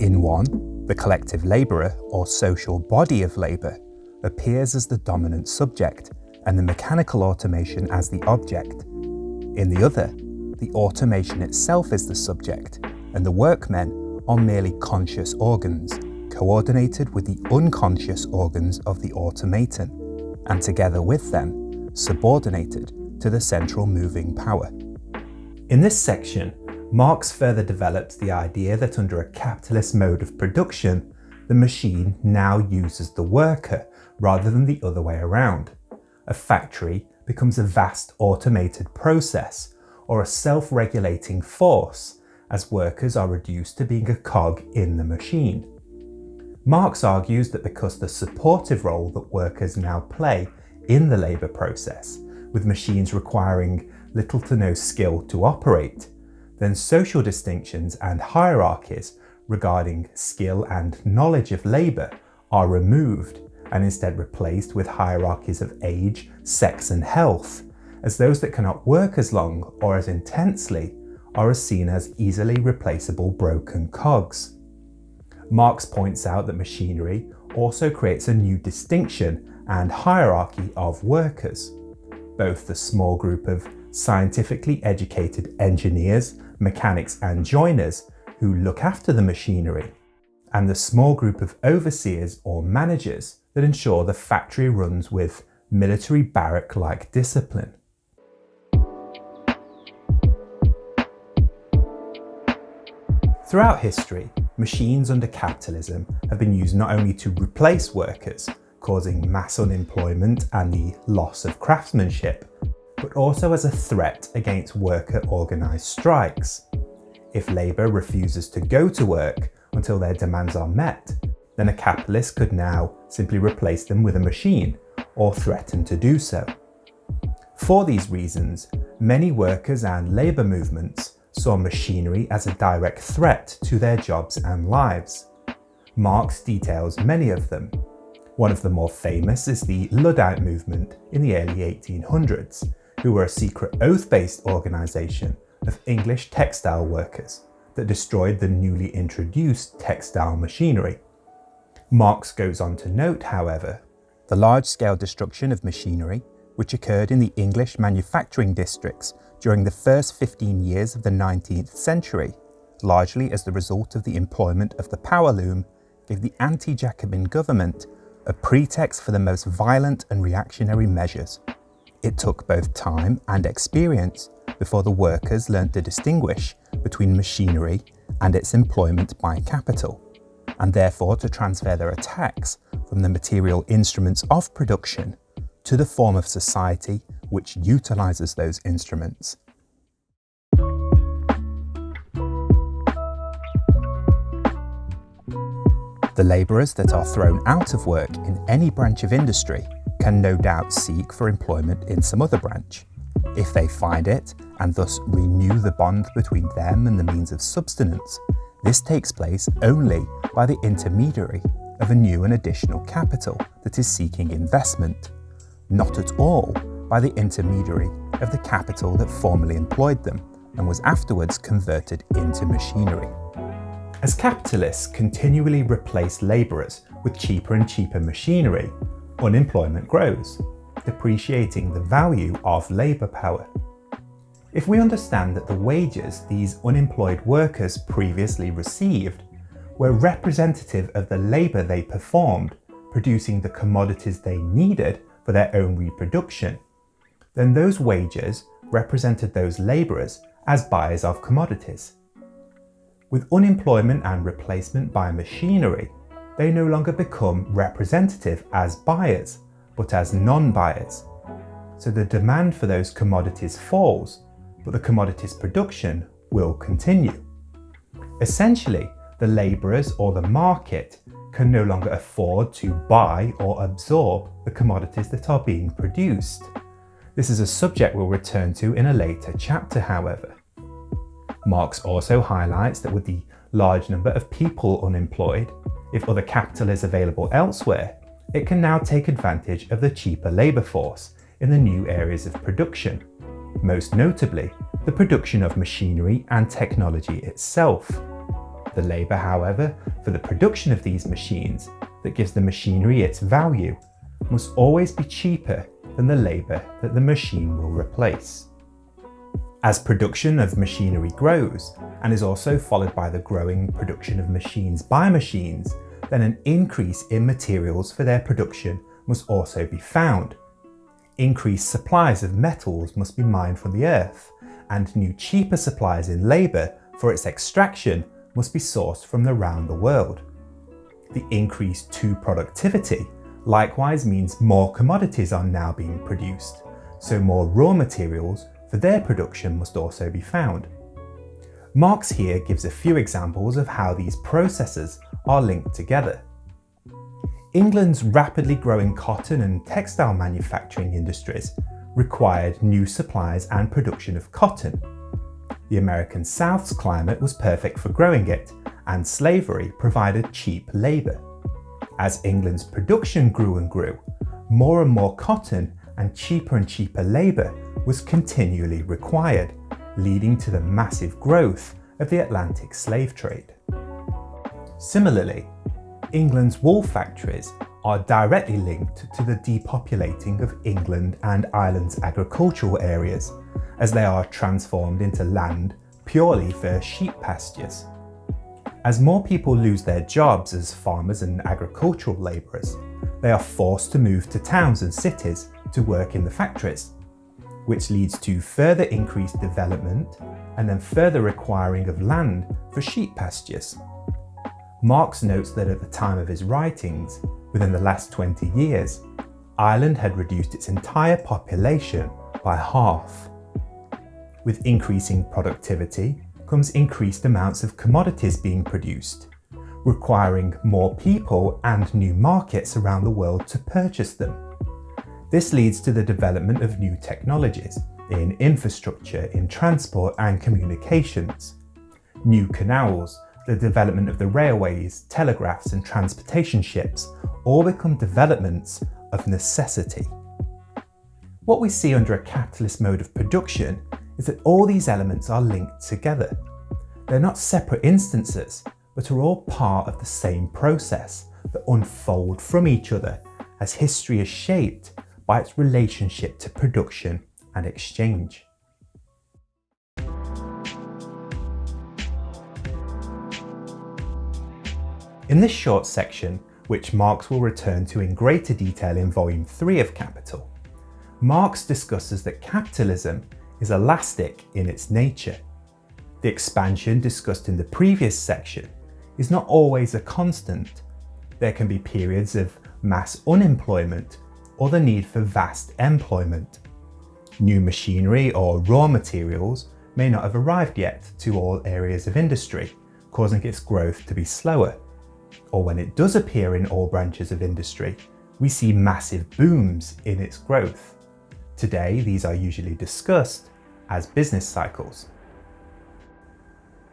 In one, the collective labourer or social body of labour appears as the dominant subject and the mechanical automaton as the object. In the other, the automaton itself is the subject and the workmen are merely conscious organs, coordinated with the unconscious organs of the automaton, and together with them, subordinated to the central moving power. In this section, Marx further developed the idea that under a capitalist mode of production, the machine now uses the worker rather than the other way around. A factory becomes a vast automated process or a self-regulating force as workers are reduced to being a cog in the machine. Marx argues that because the supportive role that workers now play in the labour process, with machines requiring little to no skill to operate, then social distinctions and hierarchies regarding skill and knowledge of labour are removed and instead replaced with hierarchies of age, sex and health, as those that cannot work as long or as intensely are seen as easily replaceable broken cogs. Marx points out that machinery also creates a new distinction and hierarchy of workers. Both the small group of scientifically educated engineers, mechanics and joiners who look after the machinery, and the small group of overseers or managers that ensure the factory runs with military barrack-like discipline. Throughout history, machines under capitalism have been used not only to replace workers, causing mass unemployment and the loss of craftsmanship, but also as a threat against worker organised strikes. If labour refuses to go to work until their demands are met, then a capitalist could now simply replace them with a machine or threaten to do so. For these reasons, many workers and labour movements saw machinery as a direct threat to their jobs and lives. Marx details many of them. One of the more famous is the Luddite movement in the early 1800s, who were a secret oath-based organisation of English textile workers that destroyed the newly introduced textile machinery. Marx goes on to note, however, the large-scale destruction of machinery which occurred in the English manufacturing districts during the first 15 years of the 19th century, largely as the result of the employment of the power loom, gave the anti-Jacobin government a pretext for the most violent and reactionary measures. It took both time and experience before the workers learnt to distinguish between machinery and its employment by capital, and therefore to transfer their attacks from the material instruments of production to the form of society which utilises those instruments. The labourers that are thrown out of work in any branch of industry can no doubt seek for employment in some other branch. If they find it, and thus renew the bond between them and the means of subsistence, this takes place only by the intermediary of a new and additional capital that is seeking investment not at all by the intermediary of the capital that formerly employed them and was afterwards converted into machinery. As capitalists continually replace labourers with cheaper and cheaper machinery, unemployment grows, depreciating the value of labour power. If we understand that the wages these unemployed workers previously received were representative of the labour they performed, producing the commodities they needed for their own reproduction, then those wages represented those labourers as buyers of commodities. With unemployment and replacement by machinery, they no longer become representative as buyers, but as non-buyers. So the demand for those commodities falls, but the commodities production will continue. Essentially, the labourers or the market can no longer afford to buy or absorb the commodities that are being produced. This is a subject we'll return to in a later chapter, however. Marx also highlights that with the large number of people unemployed, if other capital is available elsewhere, it can now take advantage of the cheaper labour force in the new areas of production, most notably the production of machinery and technology itself. The labour, however, for the production of these machines that gives the machinery its value must always be cheaper than the labour that the machine will replace. As production of machinery grows and is also followed by the growing production of machines by machines, then an increase in materials for their production must also be found. Increased supplies of metals must be mined from the earth, and new cheaper supplies in labour for its extraction must be sourced from around the world. The increase to productivity likewise means more commodities are now being produced, so more raw materials for their production must also be found. Marx here gives a few examples of how these processes are linked together. England's rapidly growing cotton and textile manufacturing industries required new supplies and production of cotton. The American South's climate was perfect for growing it, and slavery provided cheap labour. As England's production grew and grew, more and more cotton and cheaper and cheaper labour was continually required, leading to the massive growth of the Atlantic slave trade. Similarly, England's wool factories are directly linked to the depopulating of England and Ireland's agricultural areas, as they are transformed into land purely for sheep pastures. As more people lose their jobs as farmers and agricultural labourers, they are forced to move to towns and cities to work in the factories, which leads to further increased development and then further requiring of land for sheep pastures. Marx notes that at the time of his writings, within the last 20 years, Ireland had reduced its entire population by half. With increasing productivity comes increased amounts of commodities being produced, requiring more people and new markets around the world to purchase them. This leads to the development of new technologies in infrastructure, in transport and communications. New canals, the development of the railways, telegraphs and transportation ships all become developments of necessity. What we see under a capitalist mode of production is that all these elements are linked together. They're not separate instances, but are all part of the same process that unfold from each other as history is shaped by its relationship to production and exchange. In this short section, which Marx will return to in greater detail in Volume 3 of Capital, Marx discusses that capitalism is elastic in its nature. The expansion discussed in the previous section is not always a constant. There can be periods of mass unemployment or the need for vast employment. New machinery or raw materials may not have arrived yet to all areas of industry, causing its growth to be slower or when it does appear in all branches of industry, we see massive booms in its growth. Today, these are usually discussed as business cycles.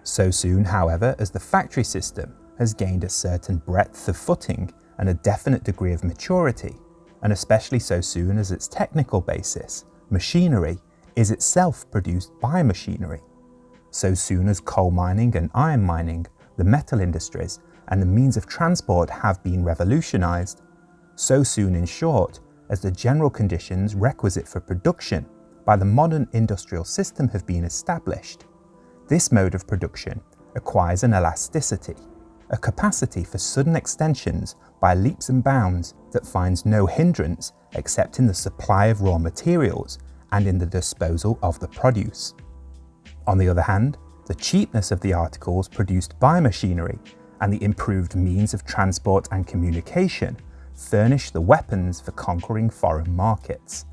So soon, however, as the factory system has gained a certain breadth of footing and a definite degree of maturity, and especially so soon as its technical basis, machinery, is itself produced by machinery. So soon as coal mining and iron mining, the metal industries, and the means of transport have been revolutionised, so soon in short as the general conditions requisite for production by the modern industrial system have been established. This mode of production acquires an elasticity, a capacity for sudden extensions by leaps and bounds that finds no hindrance except in the supply of raw materials and in the disposal of the produce. On the other hand, the cheapness of the articles produced by machinery and the improved means of transport and communication furnish the weapons for conquering foreign markets.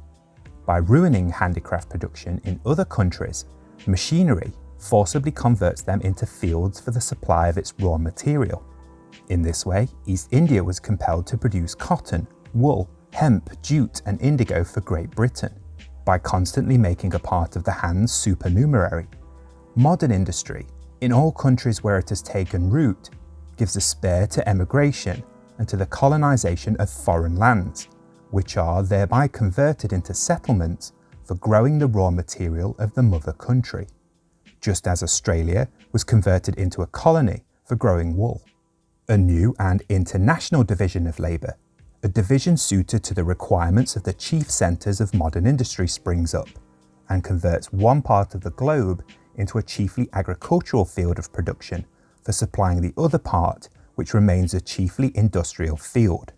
By ruining handicraft production in other countries, machinery forcibly converts them into fields for the supply of its raw material. In this way, East India was compelled to produce cotton, wool, hemp, jute and indigo for Great Britain. By constantly making a part of the hands supernumerary, modern industry, in all countries where it has taken root, gives a spur to emigration and to the colonisation of foreign lands, which are thereby converted into settlements for growing the raw material of the mother country, just as Australia was converted into a colony for growing wool. A new and international division of labour, a division suited to the requirements of the chief centres of modern industry springs up and converts one part of the globe into a chiefly agricultural field of production for supplying the other part which remains a chiefly industrial field.